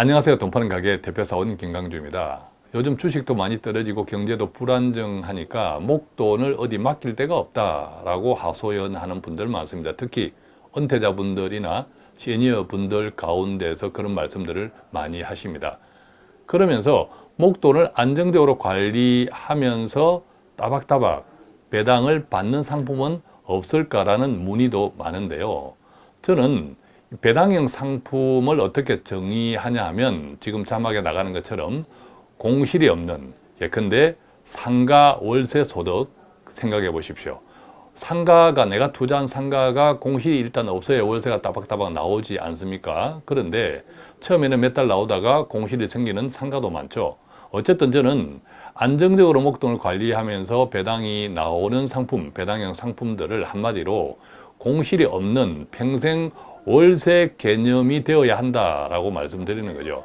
안녕하세요. 돈 파는 가게 대표사원 김강주입니다. 요즘 주식도 많이 떨어지고 경제도 불안정하니까 목돈을 어디 맡길 데가 없다 라고 하소연하는 분들 많습니다. 특히 은퇴자분들이나 시니어분들 가운데서 그런 말씀들을 많이 하십니다. 그러면서 목돈을 안정적으로 관리하면서 따박따박 배당을 받는 상품은 없을까라는 문의도 많은데요. 저는 배당형 상품을 어떻게 정의하냐 하면 지금 자막에 나가는 것처럼 공실이 없는 예컨대 상가 월세 소득 생각해 보십시오. 상가가 내가 투자한 상가가 공실이 일단 없어야 월세가 따박따박 나오지 않습니까? 그런데 처음에는 몇 달 나오다가 공실이 생기는 상가도 많죠. 어쨌든 저는 안정적으로 목돈을 관리하면서 배당이 나오는 상품, 배당형 상품들을 한마디로 공실이 없는 평생 월세 개념이 되어야 한다라고 말씀드리는 거죠.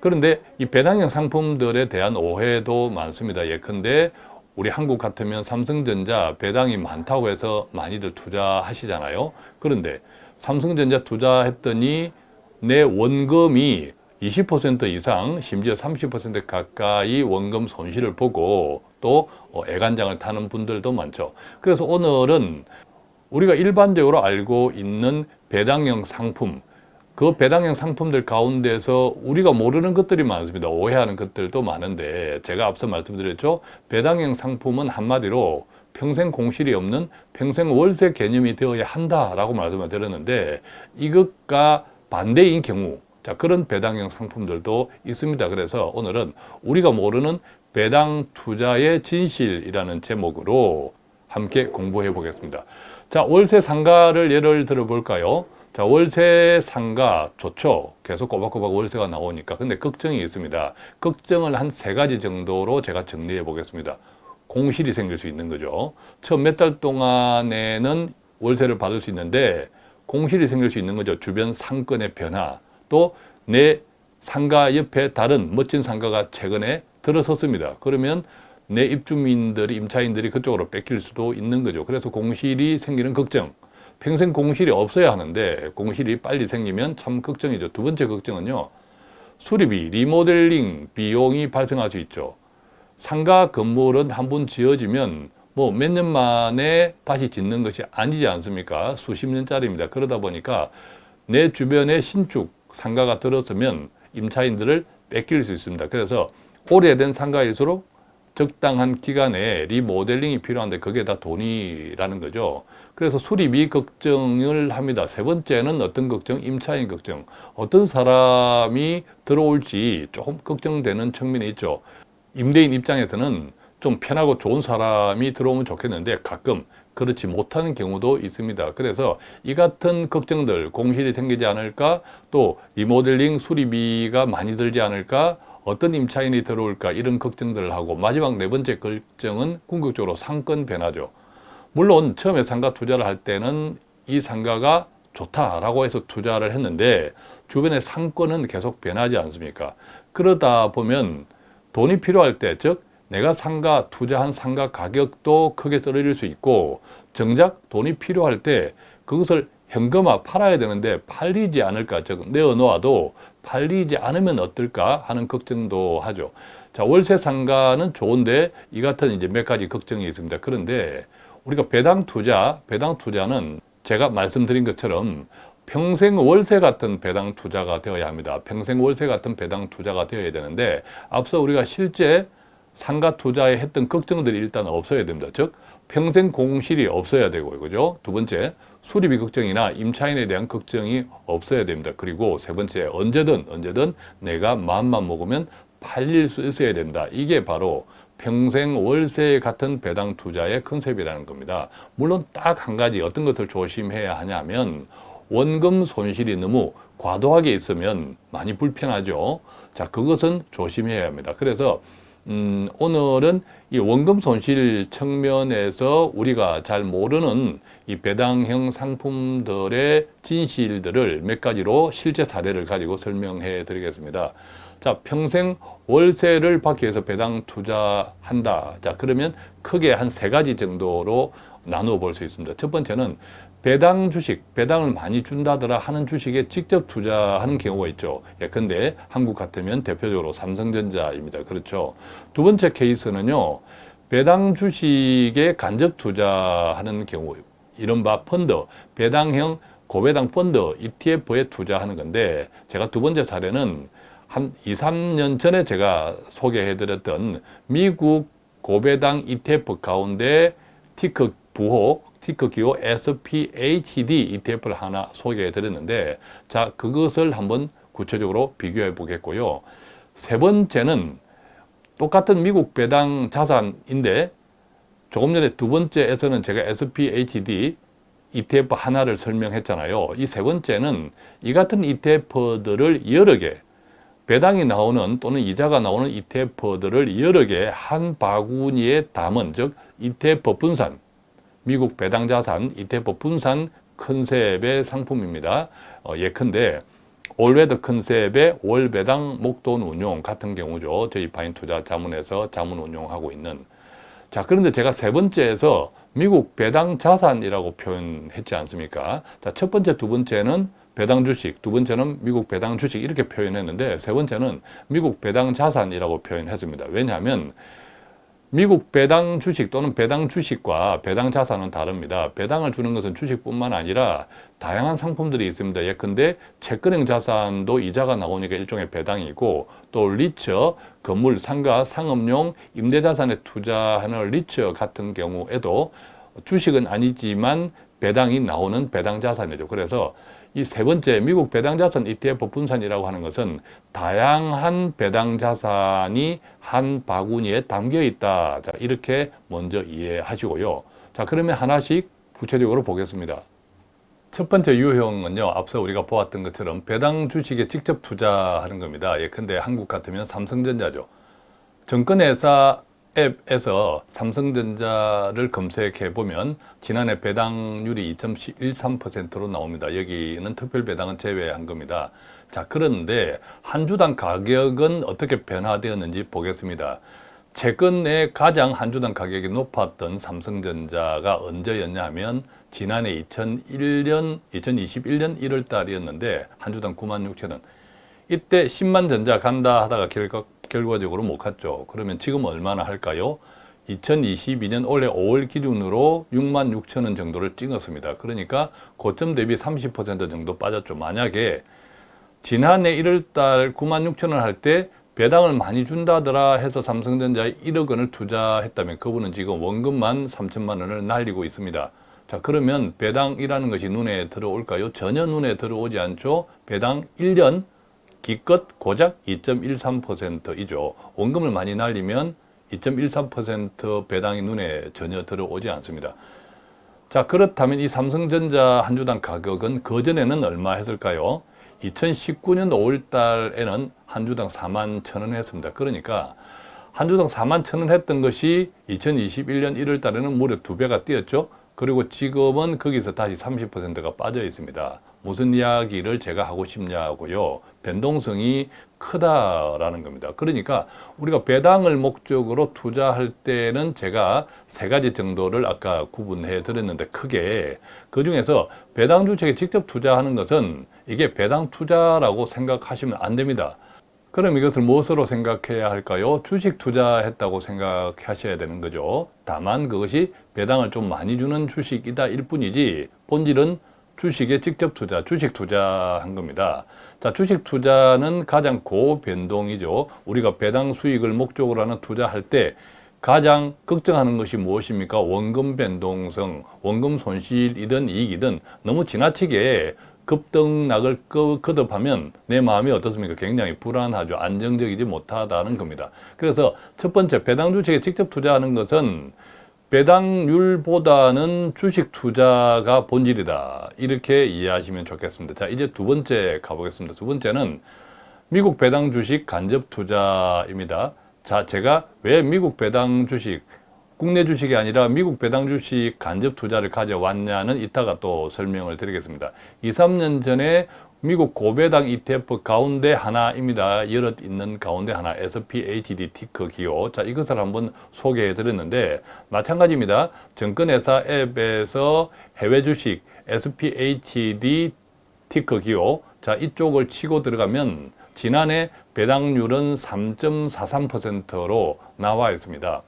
그런데 이 배당형 상품들에 대한 오해도 많습니다. 예컨대 우리 한국 같으면 삼성전자 배당이 많다고 해서 많이들 투자하시잖아요. 그런데 삼성전자 투자했더니 내 원금이 20% 이상 심지어 30% 가까이 원금 손실을 보고 또 어, 애간장을 타는 분들도 많죠. 그래서 오늘은 우리가 일반적으로 알고 있는 배당형 상품 그 배당형 상품들 가운데서 우리가 모르는 것들이 많습니다. 오해하는 것들도 많은데 제가 앞서 말씀드렸죠. 배당형 상품은 한마디로 평생 공실이 없는 평생 월세 개념이 되어야 한다라고 말씀을 드렸는데 이것과 반대인 경우 자 그런 배당형 상품들도 있습니다. 그래서 오늘은 우리가 모르는 배당 투자의 진실이라는 제목으로 함께 공부해 보겠습니다. 자 월세 상가를 예를 들어 볼까요? 자 월세 상가 좋죠? 계속 꼬박꼬박 월세가 나오니까. 근데 걱정이 있습니다. 걱정을 한 세 가지 정도로 제가 정리해 보겠습니다. 공실이 생길 수 있는 거죠. 처음 몇 달 동안에는 월세를 받을 수 있는데 공실이 생길 수 있는 거죠. 주변 상권의 변화. 또 내 상가 옆에 다른 멋진 상가가 최근에 들어섰습니다. 그러면 내 입주민들이 임차인들이 그쪽으로 뺏길 수도 있는 거죠 그래서 공실이 생기는 걱정 평생 공실이 없어야 하는데 공실이 빨리 생기면 참 걱정이죠. 두 번째 걱정은요. 수리비, 리모델링 비용이 발생할 수 있죠. 상가 건물은 한 번 지어지면 뭐 몇 년 만에 다시 짓는 것이 아니지 않습니까? 수십 년짜리입니다. 그러다 보니까 내 주변에 신축 상가가 들어서면 임차인들을 뺏길 수 있습니다. 그래서 오래된 상가일수록 적당한 기간에 리모델링이 필요한데 그게 다 돈이라는 거죠. 그래서 수리비 걱정을 합니다. 세 번째는 어떤 걱정? 임차인 걱정. 어떤 사람이 들어올지 조금 걱정되는 측면이 있죠. 임대인 입장에서는 좀 편하고 좋은 사람이 들어오면 좋겠는데 가끔 그렇지 못하는 경우도 있습니다. 그래서 이 같은 걱정들, 공실이 생기지 않을까, 또 리모델링 수리비가 많이 들지 않을까, 어떤 임차인이 들어올까 이런 걱정들을 하고 마지막 네 번째 걱정은 궁극적으로 상권 변화죠. 물론 처음에 상가 투자를 할 때는 이 상가가 좋다라고 해서 투자를 했는데 주변의 상권은 계속 변하지 않습니까? 그러다 보면 돈이 필요할 때, 즉 내가 상가 투자한 상가 가격도 크게 떨어질 수 있고 정작 돈이 필요할 때 그것을 현금화 팔아야 되는데 팔리지 않을까 즉 내어놓아도 팔리지 않으면 어떨까 하는 걱정도 하죠. 자 월세 상가는 좋은데 이 같은 이제 몇 가지 걱정이 있습니다. 그런데 우리가 배당 투자 배당 투자는 제가 말씀드린 것처럼 평생 월세 같은 배당 투자가 되어야 합니다. 평생 월세 같은 배당 투자가 되어야 되는데 앞서 우리가 실제 상가 투자에 했던 걱정들이 일단 없어야 됩니다. 즉 평생 공실이 없어야 되고 그죠? 두 번째 수리비 걱정이나 임차인에 대한 걱정이 없어야 됩니다. 그리고 세 번째 언제든 언제든 내가 마음만 먹으면 팔릴 수 있어야 된다. 이게 바로 평생 월세 같은 배당 투자의 컨셉이라는 겁니다. 물론 딱 한 가지 어떤 것을 조심해야 하냐면 원금 손실이 너무 과도하게 있으면 많이 불편하죠. 자, 그것은 조심해야 합니다. 그래서 음, 오늘은 이 원금 손실 측면에서 우리가 잘 모르는 이 배당형 상품들의 진실들을 몇 가지로 실제 사례를 가지고 설명해 드리겠습니다. 자, 평생 월세를 받기 위해서 배당 투자한다. 자, 그러면 크게 한 세 가지 정도로 나누어 볼 수 있습니다. 첫 번째는 배당 주식, 배당을 많이 준다더라 하는 주식에 직접 투자하는 경우가 있죠. 예, 근데 한국 같으면 대표적으로 삼성전자입니다. 그렇죠. 두 번째 케이스는요. 배당 주식에 간접 투자하는 경우, 이른바 펀드, 배당형 고배당 펀드 ETF에 투자하는 건데 제가 두 번째 사례는 한 2, 3년 전에 제가 소개해드렸던 미국 고배당 ETF 가운데 티커 부호, 티커 기호 SPHD ETF를 하나 소개해 드렸는데 자 그것을 한번 구체적으로 비교해 보겠고요. 세 번째는 똑같은 미국 배당 자산인데 조금 전에 두 번째에서는 제가 SPHD ETF 하나를 설명했잖아요. 이 세 번째는 이 같은 ETF들을 여러 개 배당이 나오는 또는 이자가 나오는 ETF들을 여러 개 한 바구니에 담은 즉 ETF 분산 미국 배당 자산 ETF 분산 컨셉의 상품입니다. 어, 예컨대 all weather 컨셉의 월 배당 목돈 운용 같은 경우죠. 저희 파인 투자 자문에서 자문 운용하고 있는 자 그런데 제가 세 번째에서 미국 배당 자산이라고 표현했지 않습니까? 자, 첫 번째, 두 번째는 배당 주식, 두 번째는 미국 배당 주식 이렇게 표현했는데 세 번째는 미국 배당 자산이라고 표현했습니다. 왜냐하면 미국 배당 주식 또는 배당 주식과 배당 자산은 다릅니다. 배당을 주는 것은 주식뿐만 아니라 다양한 상품들이 있습니다. 예컨대 채권형 자산도 이자가 나오니까 일종의 배당이고 또 리처, 건물, 상가, 상업용 임대자산에 투자하는 리처 같은 경우에도 주식은 아니지만 배당이 나오는 배당 자산이죠. 그래서 이 세 번째 미국 배당 자산 ETF 분산이라고 하는 것은 다양한 배당 자산이 한 바구니에 담겨 있다. 자, 이렇게 먼저 이해하시고요. 자, 그러면 하나씩 구체적으로 보겠습니다. 첫 번째 유형은요, 앞서 우리가 보았던 것처럼 배당 주식에 직접 투자하는 겁니다. 예컨대 한국 같으면 삼성전자죠. 정권회사 앱에서 삼성전자를 검색해 보면 지난해 배당률이 2.13%로 나옵니다. 여기는 특별 배당은 제외한 겁니다. 자, 그런데 한 주당 가격은 어떻게 변화되었는지 보겠습니다. 최근에 가장 한 주당 가격이 높았던 삼성전자가 언제였냐 하면 지난해 2001년, 2021년 1월 달이었는데 한 주당 9만 6천 원. 이때 10만 전자 간다 하다가 결과, 결과적으로 못 갔죠. 그러면 지금 얼마나 할까요? 2022년 올해 5월 기준으로 6만 6천 원 정도를 찍었습니다. 그러니까 고점 대비 30% 정도 빠졌죠. 만약에 지난해 1월 달 9만 6천 원 할 때 배당을 많이 준다더라 해서 삼성전자에 1억 원을 투자했다면 그분은 지금 원금만 3천만 원을 날리고 있습니다. 자 그러면 배당이라는 것이 눈에 들어올까요? 전혀 눈에 들어오지 않죠. 배당 1년 기껏 고작 2.13%이죠. 원금을 많이 날리면 2.13% 배당이 눈에 전혀 들어오지 않습니다. 자 그렇다면 이 삼성전자 한 주당 가격은 그전에는 얼마 했을까요? 2019년 5월 달에는 한 주당 4만 천원 했습니다. 그러니까 한 주당 4만 천원 했던 것이 2021년 1월 달에는 무려 두 배가 뛰었죠. 그리고 지금은 거기서 다시 30%가 빠져 있습니다. 무슨 이야기를 제가 하고 싶냐고요. 변동성이 크다라는 겁니다. 그러니까 우리가 배당을 목적으로 투자할 때는 제가 세 가지 정도를 아까 구분해 드렸는데 크게 그 중에서 배당 주택에 직접 투자하는 것은 이게 배당 투자라고 생각하시면 안 됩니다. 그럼 이것을 무엇으로 생각해야 할까요? 주식 투자했다고 생각하셔야 되는 거죠. 다만 그것이 배당을 좀 많이 주는 주식이다 일 뿐이지 본질은 주식에 직접 투자, 주식 투자한 겁니다. 자, 주식 투자는 가장 고변동이죠. 우리가 배당 수익을 목적으로 하는 투자할 때 가장 걱정하는 것이 무엇입니까? 원금 변동성, 원금 손실이든 이익이든 너무 지나치게 급등락을 거듭하면 내 마음이 어떻습니까? 굉장히 불안하죠. 안정적이지 못하다는 겁니다. 그래서 첫 번째 배당 주식에 직접 투자하는 것은 배당률보다는 주식 투자가 본질이다. 이렇게 이해하시면 좋겠습니다. 자, 이제 두 번째 가보겠습니다. 두 번째는 미국 배당 주식 간접 투자입니다. 자, 제가 왜 미국 배당 주식, 국내 주식이 아니라 미국 배당 주식 간접 투자를 가져왔냐는 이따가 또 설명을 드리겠습니다. 2, 3년 전에 미국 고배당 ETF 가운데 하나입니다. 여럿 있는 가운데 하나 SPHD 티커 기호. 자, 이것을 한번 소개해 드렸는데 마찬가지입니다. 증권회사 앱에서 해외 주식 SPHD 티커 기호. 자, 이쪽을 치고 들어가면 지난해 배당률은 3.43%로 나와 있습니다.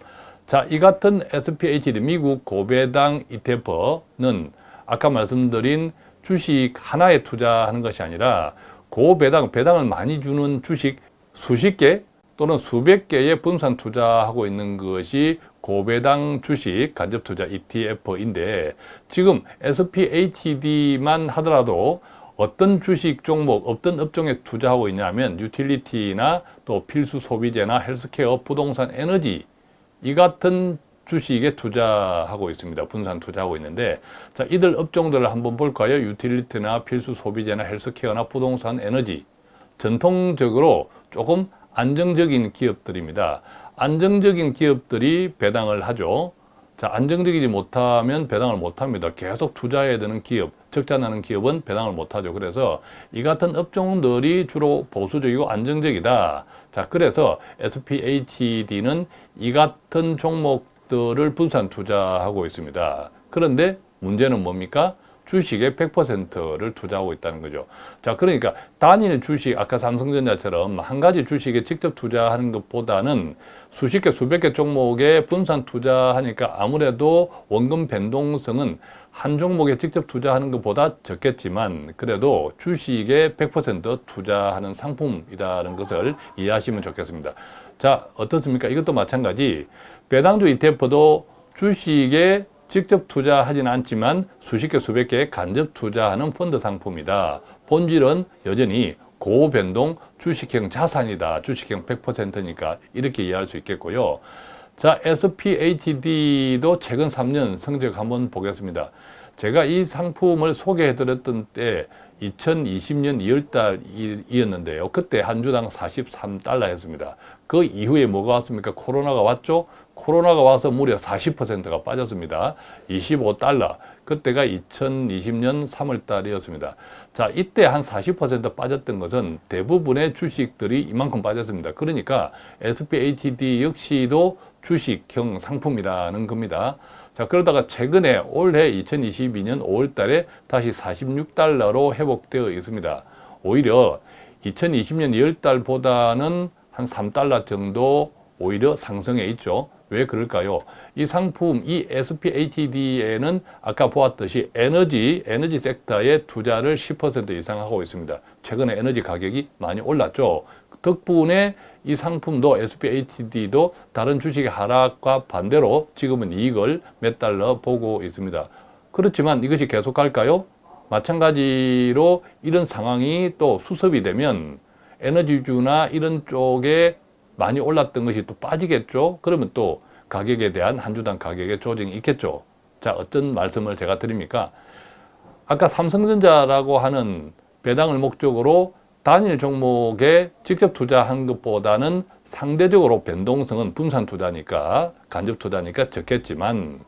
자, 이 같은 SPHD 미국 고배당 ETF는 아까 말씀드린 주식 하나에 투자하는 것이 아니라 고배당, 배당을 많이 주는 주식 수십 개 또는 수백 개의 분산 투자하고 있는 것이 고배당 주식 간접 투자 ETF인데 지금 SPHD만 하더라도 어떤 주식 종목, 어떤 업종에 투자하고 있냐면 유틸리티나 또 필수 소비재나 헬스케어, 부동산, 에너지 이 같은 주식에 투자하고 있습니다. 분산 투자하고 있는데 자 이들 업종들을 한번 볼까요? 유틸리티나 필수 소비재나 헬스케어나 부동산, 에너지 전통적으로 조금 안정적인 기업들입니다. 안정적인 기업들이 배당을 하죠. 자, 안정적이지 못하면 배당을 못합니다. 계속 투자해야 되는 기업, 적자 나는 기업은 배당을 못하죠. 그래서 이 같은 업종들이 주로 보수적이고 안정적이다. 자, 그래서 SPHD는 이 같은 종목 들을 분산 투자하고 있습니다. 그런데 문제는 뭡니까? 주식의 100%를 투자하고 있다는 거죠. 자, 그러니까 단일 주식, 아까 삼성전자처럼 한 가지 주식에 직접 투자하는 것보다는 수십 개, 수백 개 종목에 분산 투자하니까 아무래도 원금 변동성은 한 종목에 직접 투자하는 것보다 적겠지만 그래도 주식에 100% 투자하는 상품이라는 것을 이해하시면 좋겠습니다. 자, 어떻습니까? 이것도 마찬가지. 배당주 ETF도 주식에 직접 투자하지는 않지만 수십 개 수백 개의 간접 투자하는 펀드 상품이다. 본질은 여전히 고변동 주식형 자산이다. 주식형 100%니까 이렇게 이해할 수 있겠고요. 자, SPHD도 최근 3년 성적 한번 보겠습니다. 제가 이 상품을 소개해 드렸던 때 2020년 2월달이었는데요. 그때 한 주당 43달러 였습니다. 그 이후에 뭐가 왔습니까? 코로나가 왔죠? 코로나가 와서 무려 40%가 빠졌습니다. 25달러. 그때가 2020년 3월 달이었습니다. 자, 이때 한 40% 빠졌던 것은 대부분의 주식들이 이만큼 빠졌습니다. 그러니까 SPHD 역시도 주식형 상품이라는 겁니다. 자, 그러다가 최근에 올해 2022년 5월 달에 다시 46달러로 회복되어 있습니다. 오히려 2020년 2월 달보다는 한 3달러 정도 오히려 상승해 있죠. 왜 그럴까요? 이 상품, 이 SPHD에는 아까 보았듯이 에너지, 에너지 섹터에 투자를 10% 이상 하고 있습니다. 최근에 에너지 가격이 많이 올랐죠. 덕분에 이 상품도 SPHD도 다른 주식의 하락과 반대로 지금은 이익을 몇 달러 보고 있습니다. 그렇지만 이것이 계속 갈까요? 마찬가지로 이런 상황이 또 수습이 되면 에너지주나 이런 쪽에 많이 올랐던 것이 또 빠지겠죠. 그러면 또 가격에 대한 한 주당 가격의 조정이 있겠죠. 자, 어떤 말씀을 제가 드립니까? 아까 삼성전자라고 하는 배당을 목적으로 단일 종목에 직접 투자한 것보다는 상대적으로 변동성은 분산 투자니까 간접 투자니까 적겠지만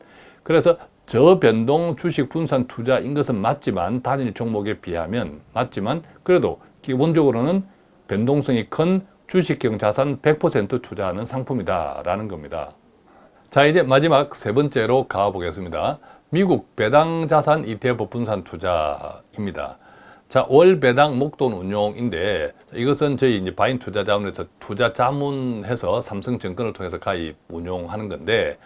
그래서 저변동 주식 분산 투자인 것은 맞지만 단일 종목에 비하면 맞지만 그래도 기본적으로는 변동성이 큰 주식형 자산 100% 투자하는 상품이다 라는 겁니다. 자 이제 마지막 세 번째로 가보겠습니다. 미국 배당 자산 ETF 분산 투자입니다. 자, 월 배당 목돈 운용인데 이것은 저희 이제 바인 투자 자문에서 투자 자문해서 삼성증권을 통해서 가입 운용하는 건데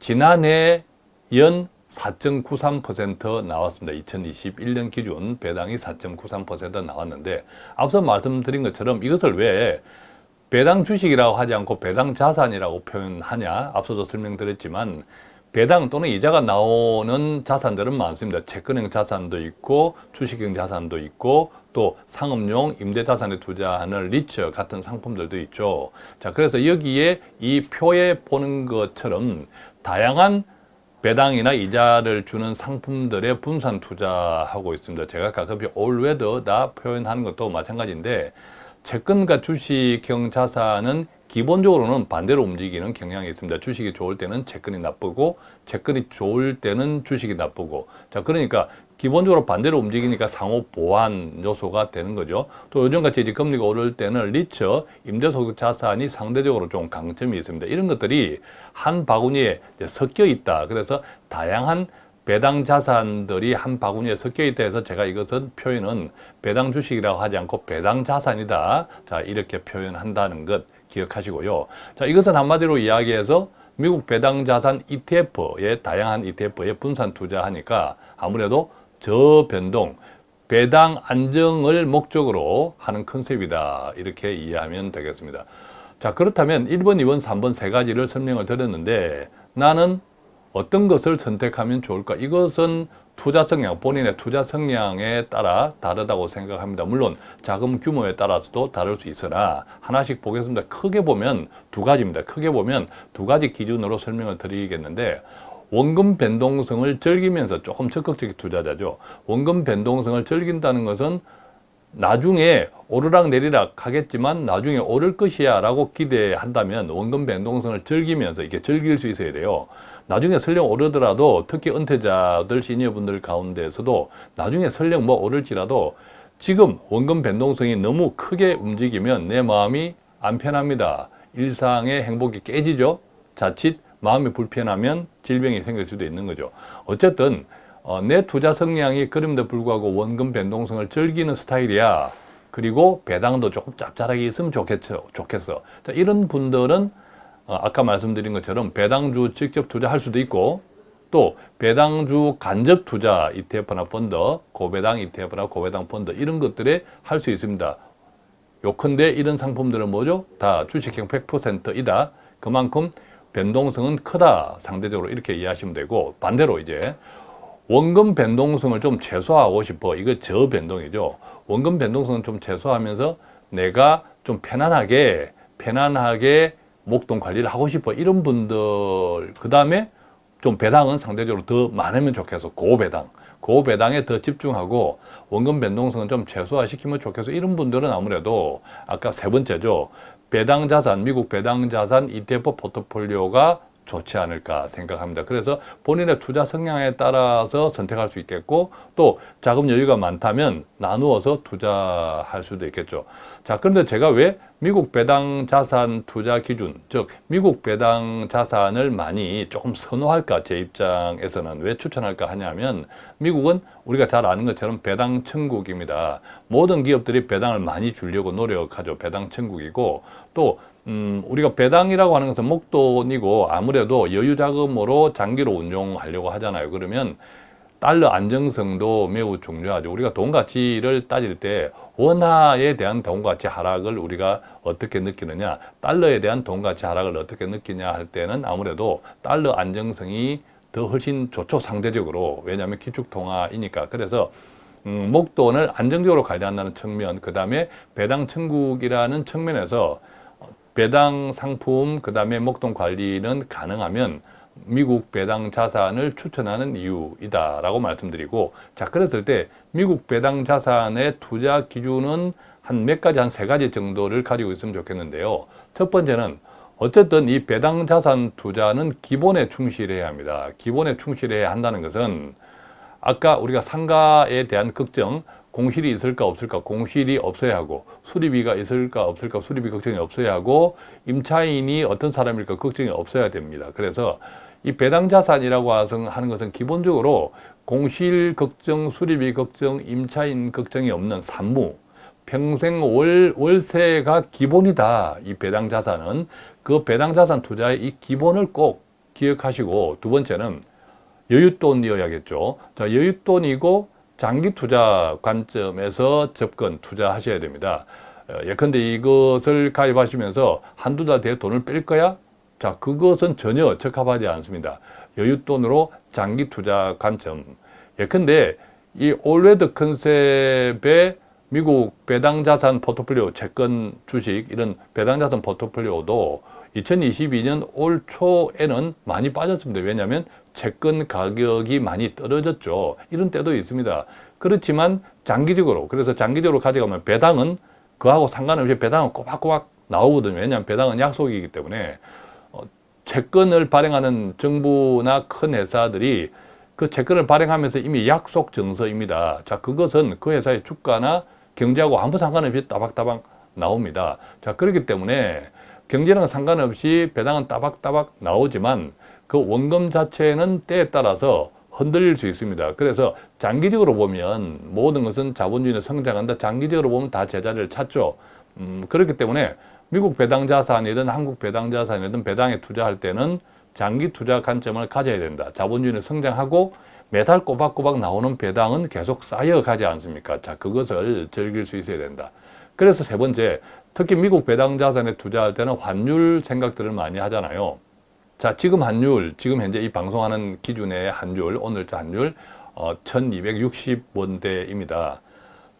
지난해 연 4.93% 나왔습니다. 2021년 기준 배당이 4.93% 나왔는데 앞서 말씀드린 것처럼 이것을 왜 배당 주식이라고 하지 않고 배당 자산이라고 표현하냐 앞서도 설명드렸지만 배당 또는 이자가 나오는 자산들은 많습니다. 채권형 자산도 있고 주식형 자산도 있고 또 상업용 임대자산에 투자하는 리처 같은 상품들도 있죠. 자, 그래서 여기에 이 표에 보는 것처럼 다양한 배당이나 이자를 주는 상품들의 분산 투자하고 있습니다. 제가 가끔 올웨더다 표현하는 것도 마찬가지인데 채권과 주식형 자산은 기본적으로는 반대로 움직이는 경향이 있습니다. 주식이 좋을 때는 채권이 나쁘고 채권이 좋을 때는 주식이 나쁘고 자 그러니까 기본적으로 반대로 움직이니까 상호 보완 요소가 되는 거죠. 또 요즘같이 이제 금리가 오를 때는 리처, 임대소득 자산이 상대적으로 좀 강점이 있습니다. 이런 것들이 한 바구니에 섞여 있다. 그래서 다양한 배당 자산들이 한 바구니에 섞여 있다 해서 제가 이것은 표현은 배당 주식이라고 하지 않고 배당 자산이다. 자, 이렇게 표현한다는 것 기억하시고요. 자, 이것은 한마디로 이야기해서 미국 배당 자산 ETF에 다양한 ETF에 분산 투자하니까 아무래도 저변동, 배당 안정을 목적으로 하는 컨셉이다. 이렇게 이해하면 되겠습니다. 자, 그렇다면 1번, 2번, 3번 세 가지를 설명을 드렸는데 나는 어떤 것을 선택하면 좋을까? 이것은 투자 성향, 본인의 투자 성향에 따라 다르다고 생각합니다. 물론 자금 규모에 따라서도 다를 수 있으나 하나씩 보겠습니다. 크게 보면 두 가지입니다. 크게 보면 두 가지 기준으로 설명을 드리겠는데 원금 변동성을 즐기면서 조금 적극적인 투자자죠. 원금 변동성을 즐긴다는 것은 나중에 오르락 내리락 하겠지만 나중에 오를 것이야 라고 기대한다면 원금 변동성을 즐기면서 이게 즐길 수 있어야 돼요. 나중에 설령 오르더라도 특히 은퇴자들 시니어분들 가운데서도 나중에 설령 뭐 오를지라도 지금 원금 변동성이 너무 크게 움직이면 내 마음이 안 편합니다. 일상의 행복이 깨지죠. 자칫 마음이 불편하면 질병이 생길 수도 있는 거죠. 어쨌든 어, 내 투자 성향이 그럼에도 불구하고 원금 변동성을 즐기는 스타일이야. 그리고 배당도 조금 짭짤하게 있으면 좋겠죠. 좋겠어. 자, 이런 분들은 어, 아까 말씀드린 것처럼 배당주 직접 투자할 수도 있고 또 배당주 간접 투자 ETF나 펀드, 고배당 ETF나 고배당 펀드 이런 것들에 할 수 있습니다. 요컨대 이런 상품들은 뭐죠? 다 주식형 100%이다. 그만큼 변동성은 크다. 상대적으로 이렇게 이해하시면 되고 반대로 이제 원금 변동성을 좀 최소화하고 싶어. 이거 저변동이죠. 원금 변동성은 좀 최소화하면서 내가 좀 편안하게 편안하게 목돈 관리를 하고 싶어 이런 분들 그 다음에 좀 배당은 상대적으로 더 많으면 좋겠어 고배당 고배당에 더 집중하고 원금 변동성은 좀 최소화시키면 좋겠어 이런 분들은 아무래도 아까 세 번째죠 배당 자산 미국 배당 자산 ETF 포트폴리오가 좋지 않을까 생각합니다. 그래서 본인의 투자 성향에 따라서 선택할 수 있겠고 또 자금 여유가 많다면 나누어서 투자할 수도 있겠죠. 자, 그런데 제가 왜 미국 배당 자산 투자 기준, 즉 미국 배당 자산을 많이 조금 선호할까 제 입장에서는 왜 추천할까 하냐면 미국은 우리가 잘 아는 것처럼 배당 천국입니다. 모든 기업들이 배당을 많이 주려고 노력하죠. 배당 천국이고 또 음, 우리가 배당이라고 하는 것은 목돈이고 아무래도 여유자금으로 장기로 운용하려고 하잖아요. 그러면 달러 안정성도 매우 중요하죠. 우리가 돈 가치를 따질 때 원화에 대한 돈 가치 하락을 우리가 어떻게 느끼느냐, 달러에 대한 돈 가치 하락을 어떻게 느끼냐 할 때는 아무래도 달러 안정성이 더 훨씬 좋죠, 상대적으로. 왜냐하면 기축통화이니까. 그래서 음, 목돈을 안정적으로 관리한다는 측면, 그 다음에 배당 천국이라는 측면에서 배당 상품, 그 다음에 목돈 관리는 가능하면 미국 배당 자산을 추천하는 이유이다 라고 말씀드리고 자 그랬을 때 미국 배당 자산의 투자 기준은 한 몇 가지 한 세 가지 정도를 가지고 있으면 좋겠는데요. 첫 번째는 어쨌든 이 배당 자산 투자는 기본에 충실해야 합니다. 기본에 충실해야 한다는 것은 아까 우리가 상가에 대한 걱정 공실이 있을까 없을까 공실이 없어야 하고 수리비가 있을까 없을까 수리비 걱정이 없어야 하고 임차인이 어떤 사람일까 걱정이 없어야 됩니다. 그래서 이 배당 자산이라고 하는 것은 기본적으로 공실 걱정, 수리비 걱정, 임차인 걱정이 없는 산무, 평생 월, 월세가 기본이다. 이 배당 자산은 그 배당 자산 투자의 이 기본을 꼭 기억하시고 두 번째는 여윳돈이어야겠죠. 자, 여윳돈이고 장기 투자 관점에서 접근 투자하셔야 됩니다. 어, 예컨대 이것을 가입하시면서 한두 달 뒤에 돈을 뺄 거야? 자, 그것은 전혀 적합하지 않습니다. 여윳돈으로 장기 투자 관점. 예컨대 이 올웨드 컨셉의 미국 배당자산 포트폴리오, 채권, 주식 이런 배당자산 포트폴리오도 2022년 올 초에는 많이 빠졌습니다. 왜냐하면 채권 가격이 많이 떨어졌죠. 이런 때도 있습니다. 그렇지만 장기적으로 그래서 장기적으로 가져가면 배당은 그하고 상관없이 배당은 꼬박꼬박 나오거든요. 왜냐하면 배당은 약속이기 때문에 어, 채권을 발행하는 정부나 큰 회사들이 그 채권을 발행하면서 이미 약속 증서입니다. 자, 그것은 그 회사의 주가나 경제하고 아무 상관없이 따박따박 나옵니다. 자, 그렇기 때문에 경제랑 상관없이 배당은 따박따박 나오지만 그 원금 자체는 때에 따라서 흔들릴 수 있습니다. 그래서 장기적으로 보면 모든 것은 자본주의는 성장한다. 장기적으로 보면 다 제자리를 찾죠. 음, 그렇기 때문에 미국 배당 자산이든 한국 배당 자산이든 배당에 투자할 때는 장기 투자 관점을 가져야 된다. 자본주의는 성장하고 매달 꼬박꼬박 나오는 배당은 계속 쌓여가지 않습니까? 자, 그것을 즐길 수 있어야 된다. 그래서 세 번째, 특히 미국 배당 자산에 투자할 때는 환율 생각들을 많이 하잖아요. 자, 지금 환율, 지금 현재 이 방송하는 기준의 환율, 오늘자 환율 어, 1260원대입니다.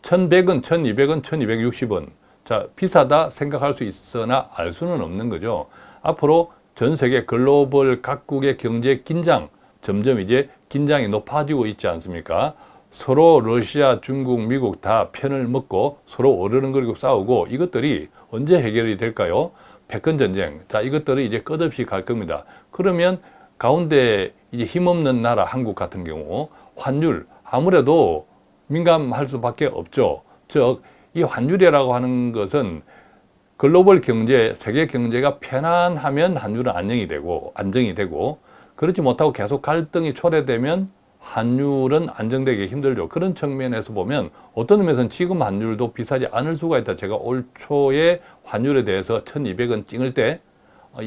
1100원, 1200원, 1260원. 자, 비싸다 생각할 수 있으나 알 수는 없는 거죠. 앞으로 전 세계 글로벌 각국의 경제 긴장, 점점 이제 긴장이 높아지고 있지 않습니까? 서로 러시아, 중국, 미국 다 편을 먹고 서로 어르렁거리고 싸우고 이것들이 언제 해결이 될까요? 패권전쟁. 자, 이것들이 이제 끝없이 갈 겁니다. 그러면 가운데 이제 힘없는 나라 한국 같은 경우 환율 아무래도 민감할 수밖에 없죠. 즉, 이 환율이라고 하는 것은 글로벌 경제, 세계 경제가 편안하면 환율은 안정이 되고 안정이 되고 그렇지 못하고 계속 갈등이 초래되면 환율은 안정되기 힘들죠. 그런 측면에서 보면 어떤 의미에서는 지금 환율도 비싸지 않을 수가 있다. 제가 올 초에 환율에 대해서 1200원 찍을 때이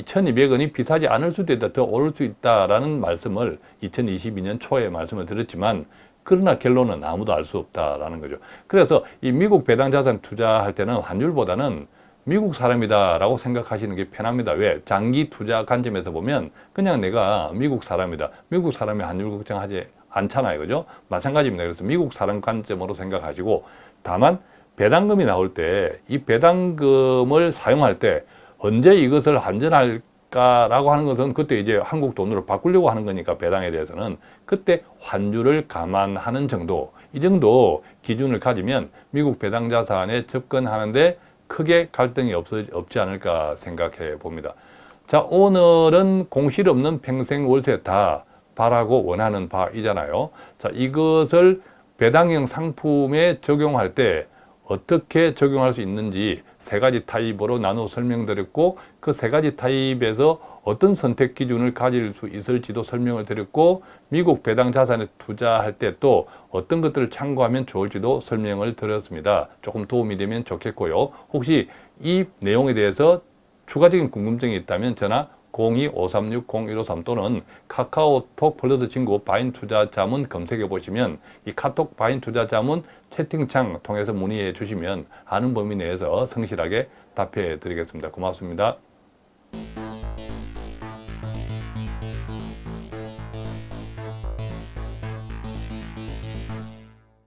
1200원이 비싸지 않을 수도 있다. 더 오를 수 있다라는 말씀을 2022년 초에 말씀을 드렸지만 그러나 결론은 아무도 알 수 없다라는 거죠. 그래서 이 미국 배당 자산 투자할 때는 환율보다는 미국 사람이다라고 생각하시는 게 편합니다. 왜? 장기 투자 관점에서 보면 그냥 내가 미국 사람이다. 미국 사람이 환율 걱정하지 않잖아요. 그죠? 마찬가지입니다. 그래서 미국 사람 관점으로 생각하시고 다만 배당금이 나올 때 이 배당금을 사용할 때 언제 이것을 환전할까라고 하는 것은 그때 이제 한국 돈으로 바꾸려고 하는 거니까 배당에 대해서는 그때 환율을 감안하는 정도 이 정도 기준을 가지면 미국 배당 자산에 접근하는데 크게 갈등이 없, 없지 않을까 생각해 봅니다. 자 오늘은 공실 없는 평생 월세 다 바라고 원하는 바이잖아요. 자 이것을 배당형 상품에 적용할 때 어떻게 적용할 수 있는지 세 가지 타입으로 나누어 설명드렸고 그 세 가지 타입에서 어떤 선택 기준을 가질 수 있을지도 설명을 드렸고 미국 배당 자산에 투자할 때 또 어떤 것들을 참고하면 좋을지도 설명을 드렸습니다. 조금 도움이 되면 좋겠고요. 혹시 이 내용에 대해서 추가적인 궁금증이 있다면 전화 02-536-0153 또는 카카오톡 플러스 친구 바인 투자 자문 검색해 보시면 이 카톡 바인 투자 자문 채팅창 통해서 문의해 주시면 아는 범위 내에서 성실하게 답해 드리겠습니다. 고맙습니다.